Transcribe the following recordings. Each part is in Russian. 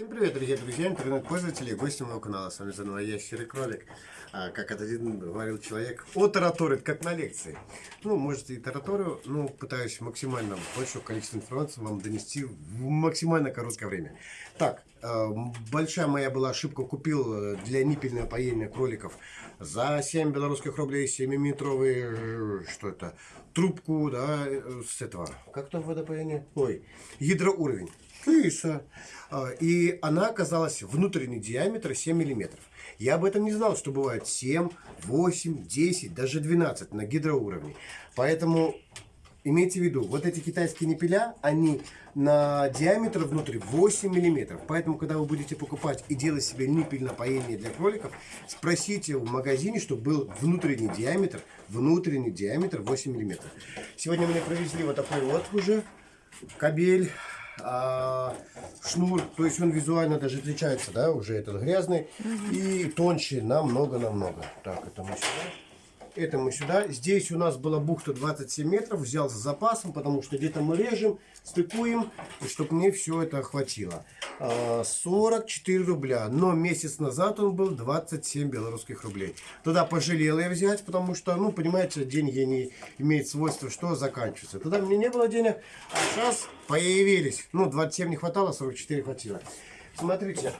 Всем привет, дорогие друзья, интернет-пользователи и гости моего канала. С вами заново я, Серый Кролик. А, как один говорил человек, о тараторит, как на лекции. Ну, может и тараторю, но пытаюсь максимально большое количество информации вам донести в максимально короткое время. Так, э, большая моя была ошибка, купил э, для ниппельного поения кроликов за 7 белорусских рублей 7-метровый, э, что это, трубку, да, с этого, как там водопоение? Ой, гидроуровень. Киса. И она оказалась внутренний диаметр 7 миллиметров. Я об этом не знал, что бывает 7, 8, 10, даже 12 на гидроуровне. Поэтому имейте в виду, вот эти китайские непеля, они на диаметр внутри 8 миллиметров. Поэтому, когда вы будете покупать и делать себе ниппель напоение для кроликов, спросите в магазине, чтобы был внутренний диаметр, внутренний диаметр 8 миллиметров. Сегодня мне привезли вот такой вот уже кабель а, шнур, то есть он визуально даже отличается, да, уже этот грязный, угу. и тоньше намного-намного. Так, это мы сюда это мы сюда. Здесь у нас была бухта 27 метров, взял с запасом, потому что где-то мы режем, стыкуем, чтобы мне все это хватило. 44 а, рубля, но месяц назад он был 27 белорусских рублей. Туда пожалел я взять, потому что, ну, понимаете, деньги не имеют свойства, что заканчиваются. Туда мне не было денег, а сейчас появились. Ну, 27 не хватало, 44 хватило. Смотрите,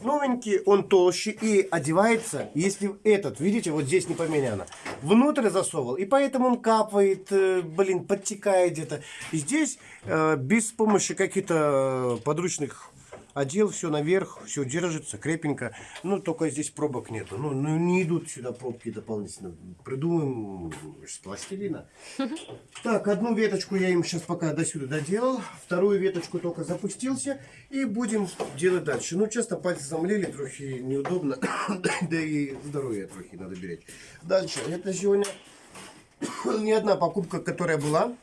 новенький, он толще и одевается, если этот, видите, вот здесь не поменяно, внутрь засовывал, и поэтому он капает, э, блин, подтекает где-то. Здесь э, без помощи каких-то э, подручных одел все наверх, все держится крепенько. Ну, только здесь пробок нету. Ну, ну не идут сюда пробки дополнительно. Придумаем с пластилина. Так, одну веточку я им сейчас пока до сюда доделал. Вторую веточку только запустился. И будем делать дальше. Ну, часто пальцы замлели, трохи неудобно. да и здоровье трохи надо беречь. Дальше. Это сегодня не одна покупка, которая была.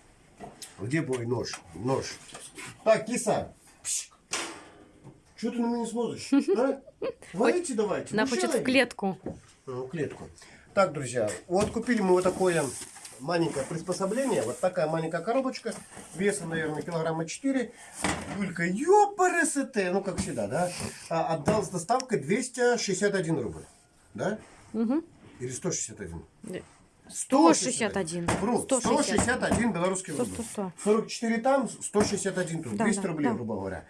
Где мой нож? Нож. Так, киса. Что ты на меня смотришь? А? Валите давайте. Она хочет в клетку. Ну, клетку. Так, друзья, вот купили мы вот такое маленькое приспособление. Вот такая маленькая коробочка. Весом, наверное, килограмма 4. Юлька, ёпарасете, ну, как всегда, да? А, отдал с доставкой 261 рубль. Да? Угу. Или 161? 161. Вру, 161 белорусский рубль. 100, 100. 44 там, 161 тут. Да, 200 да, рублей, да. грубо говоря.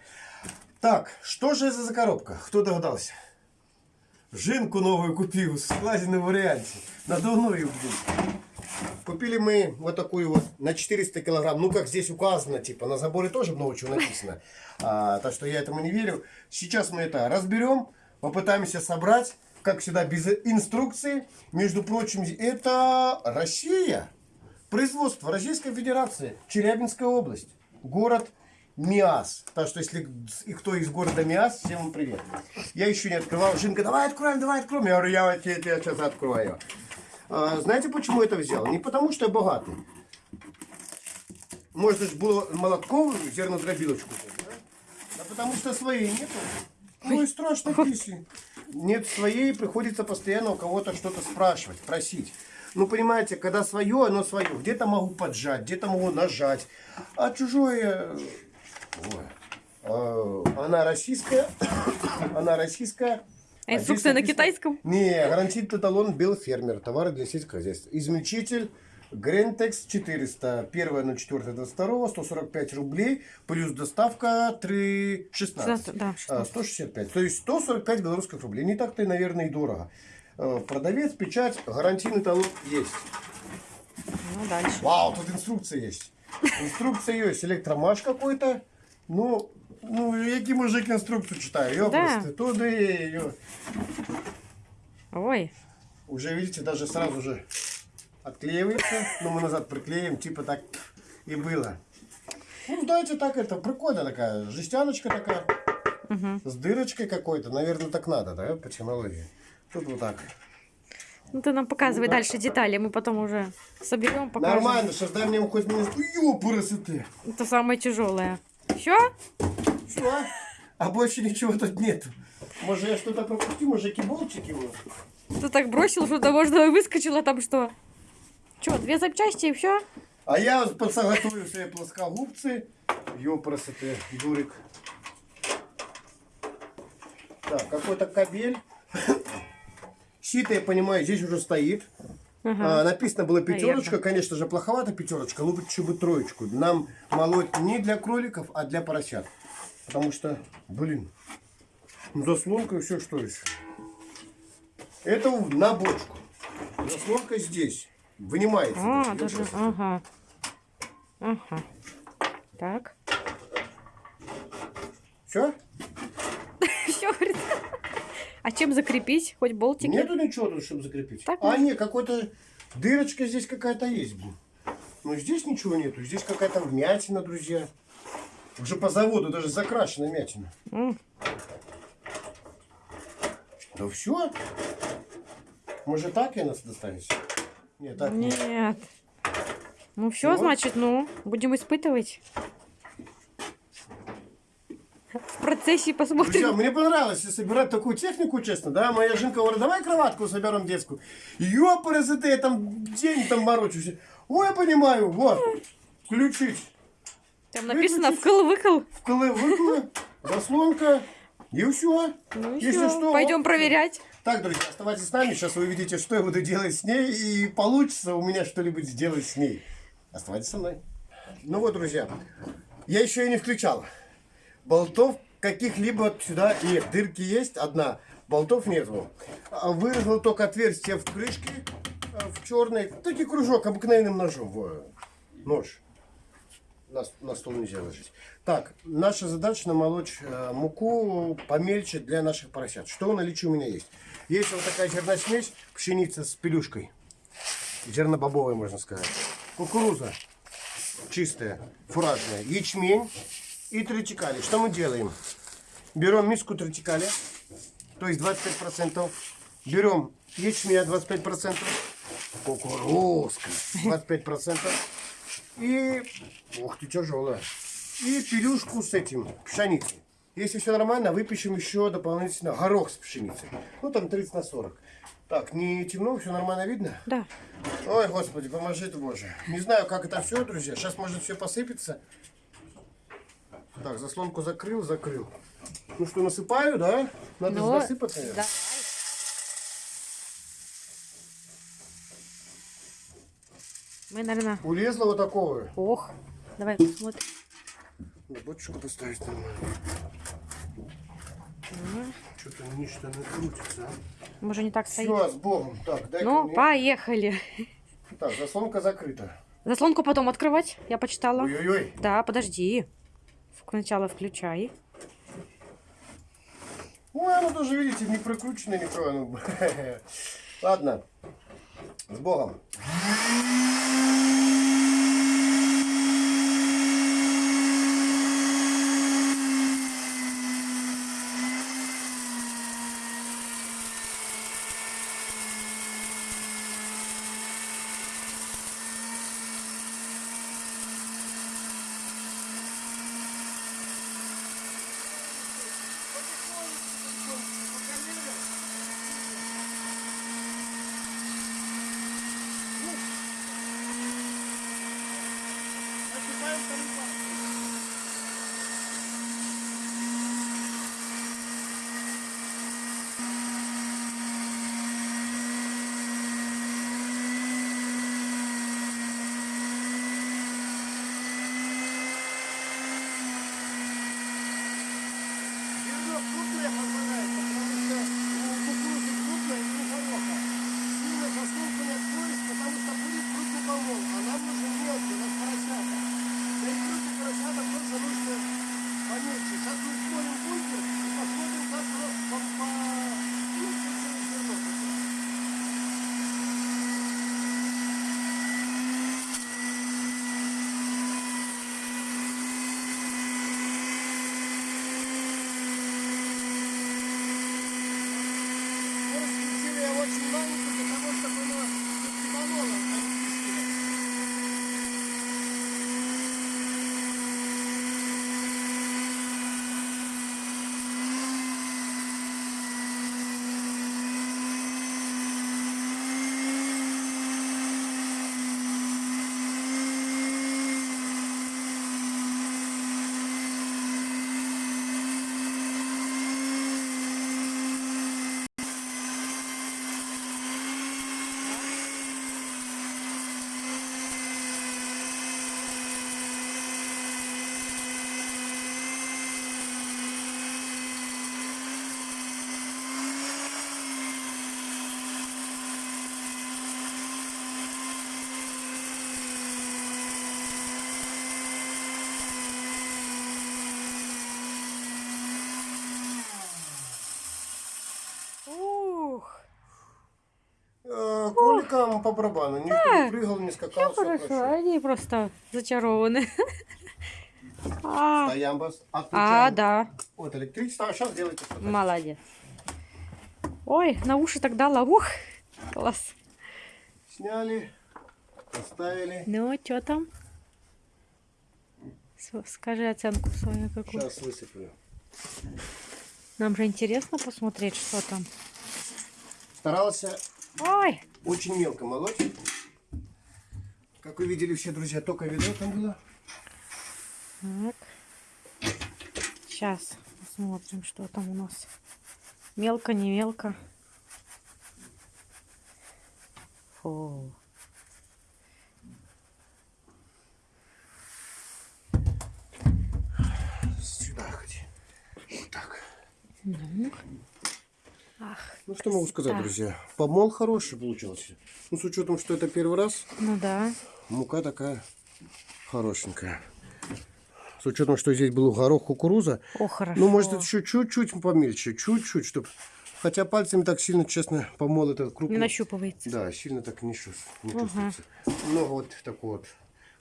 Так, что же это за коробка? Кто догадался? Жинку новую купил в складенном варианте. Надувную, блин. Купили мы вот такую вот на 400 килограмм. Ну, как здесь указано, типа, на заборе тоже много чего написано. А, так что я этому не верю. Сейчас мы это разберем, попытаемся собрать. Как всегда, без инструкции. Между прочим, это Россия. Производство Российской Федерации. Челябинская область. Город Миас. Так что, если и кто из города Миас, всем вам привет. Я еще не открывал. Жинка, давай откроем, давай откроем. Я говорю, я тебе, тебе сейчас открою. А, знаете, почему это взял? Не потому, что я богатый. Может, это было молотком зернодробилочку. Да? А потому что своей нету. Ну и страшно, если нет своей, приходится постоянно у кого-то что-то спрашивать, просить. Ну, понимаете, когда свое, оно свое. Где-то могу поджать, где-то могу нажать. А чужое она российская. Она российская. А инструкция на китайском? Не, гарантийный талон белый фермер. Товары для сельского хозяйства. Измельчитель Грентекс 400. 1.04.22. 145 рублей. Плюс доставка 3,16. Да, 165. То есть 145 белорусских рублей. Не так-то и, наверное, и дорого. Э, продавец, печать, гарантийный талон есть. Ну, дальше. Вау, тут инструкция есть. Инструкция есть. Электромаш какой-то. Ну, ну, який мужик інструкцію читає, ёпросты, да. туди, ё. Ой. Уже, видите, даже сразу же отклеивается. Но мы назад приклеим, типа так и было. Ну, знаете, так это прикольно такая, жестяночка такая. Угу. С дырочкой какой-то, наверное, так надо, да, по технологии. Тут вот так. Ну ты нам показывай ну, дальше да. детали, мы потом уже соберем, покажем. Нормально, сейчас дай мне хоть минут. Ёпарасы ты. Это самое тяжелое. Все? Все. А больше ничего тут нету. Может, я что-то пропустил, может, киболчики его? Ты так бросил, что-то можно выскочило там что? Что, две запчасти и все? А я подсоготовил себе плоскогубцы. Ёпросы ты, дурик. Так, какой-то кабель. Сито, я понимаю, здесь уже стоит. Ага. А, написано было пятерочка, Наверно. конечно же, плоховато пятерочка, лучше бы троечку. Нам молоть не для кроликов, а для поросят. Потому что, блин, ну заслонка и все, что еще. Это на бочку. Заслонка здесь. Вынимается. А, даже, даже, ага. Ага. Так. Все? Все, говорит. А чем закрепить? Хоть болтики? Нету ничего тут, чтобы закрепить. Так а, нет, какой-то дырочка здесь какая-то есть. блин. Но здесь ничего нету. Здесь какая-то вмятина, друзья. Уже по заводу даже закрашена вмятина. М, Да все? Может так я нас достанешь? Нет, так нет. Нет. Ну все, Ну. значит, ну, будем испытывать. Процессе Друзья, посмотрим. мне понравилось собирать такую технику, честно, да? Моя жинка говорит, давай кроватку соберем детскую. Ёпарасоте, я там день там морочусь. Ой, я понимаю, вот, включить. Там написано вкл-выкл. Вколы, выколы, заслонка, и все. Ну Если все, что, пойдем вот. проверять. Так, друзья, оставайтесь с нами. Сейчас вы увидите, что я буду делать с ней. И получится у меня что-нибудь сделать с ней. Оставайтесь со мной. Ну вот, друзья, я еще и не включал. Болтов каких-либо сюда нет. Дырки есть, одна. Болтов нету. А Вырезал только отверстие в крышке, а, в черной. Таки кружок обыкновенным ножом. Нож. На, на стол нельзя ложить. Так, наша задача намолоть э, муку помельче для наших поросят. Что в наличии у меня есть? Есть вот такая зерносмесь, пшеница с пелюшкой. Зернобобовая, можно сказать. Кукуруза чистая, фуражная. Ячмень и тритикали. Что мы делаем? Берем миску тритикали, то есть 25%. Берем ячменя 25%. Кукурузка 25%. И, ух ты, тяжелая. И пелюшку с этим, пшеницы. Если все нормально, выпишем еще дополнительно горох с пшеницей. Ну, там 30 на 40. Так, не темно, все нормально видно? Да. Ой, Господи, поможи ты, Боже. Не знаю, как это все, друзья. Сейчас может все посыпется. Так, заслонку закрыл, закрыл. Ну что, насыпаю, да? Надо Ну, засыпать, наверное. да. Мы, наверное... Улезла вот такого. Ох. Давай посмотрим. На бочку поставить нормально. Что-то ничто не крутится. а. Может, не так стоит. Все, с Богом. Так, дай Ну, мне. поехали. Так, заслонка закрыта. Заслонку потом открывать, я почитала. Ой-ой-ой. Да, подожди. Сначала включай. Ой, оно тоже, видите, не прикручено никто. оно. Ладно. С Богом. Зерно крупное попадает, потому что у кукурузы крупное и у гороха. Сильно заслонку не откроешь, потому что будет крупный помол, а нам нужен мелкий, у нас поросята. Для их крупных тоже нужно поменьше. Сейчас мы смотрим бункер и посмотрим, как оно по... по... ну, зерно. Может, включили я очень маленько для того, чтобы оно не барабану. Никто не прыгал, не скакал, все Хорошо, хорошо. они просто зачарованы. А, Стоям вас. а, Отключаем. да, Вот электричество, а сейчас делайте что-то. молодец. Ой, на уши так дала, ух, класс. Сняли, поставили. Ну, что там? Скажи оценку свою какую. Сейчас высыплю. Нам же интересно посмотреть, что там. Старался Ой, очень мелко молоть. Как вы видели все, друзья, только видео там было. так. Сейчас посмотрим, что там у нас. Мелко, не мелко. Фу. Сюда ходи. Вот так. Ну. Ах, Ну, что могу сказать, Да. друзья. Помол хороший получился. Ну, с учетом, что это первый раз, ну да. мука такая хорошенькая. С учетом, что здесь был горох кукуруза, О, хорошо. ну, может, еще чуть-чуть помельче, чуть-чуть, чтобы... Хотя пальцами так сильно, честно, помол этот крупный. Не нащупывается. Да, сильно так не, чувс- не Ага. чувствуется. Много вот такой вот.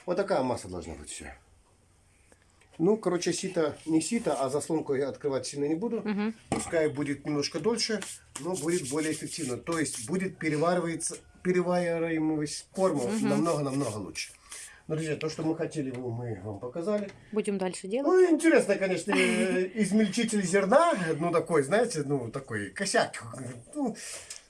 Вот такая масса должна быть все. Ну, короче, сито, не сито, а заслонку я открывать сильно не буду. Мгм. Пускай будет немножко дольше, но будет более эффективно. То есть будет перевариваться, перевариваемость корма намного-намного лучше. Ну, друзья, то, что мы хотели, мы вам показали. Будем дальше делать. Ну, интересно, конечно, э, измельчитель зерна, ну, такой, знаете, ну, такой косяк. Ну,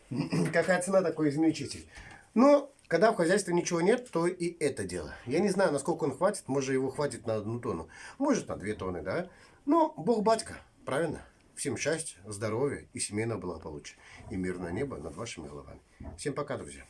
какая цена такой измельчитель. Но, когда в хозяйстве ничего нет, то и это дело. Я не знаю, насколько он хватит, может, его хватит на одну тонну, может, на две тонны, да? Но Бог батька, правильно? Всем счастья, здоровья и семейного благополучия. И мирное небо над вашими головами. Всем пока, друзья.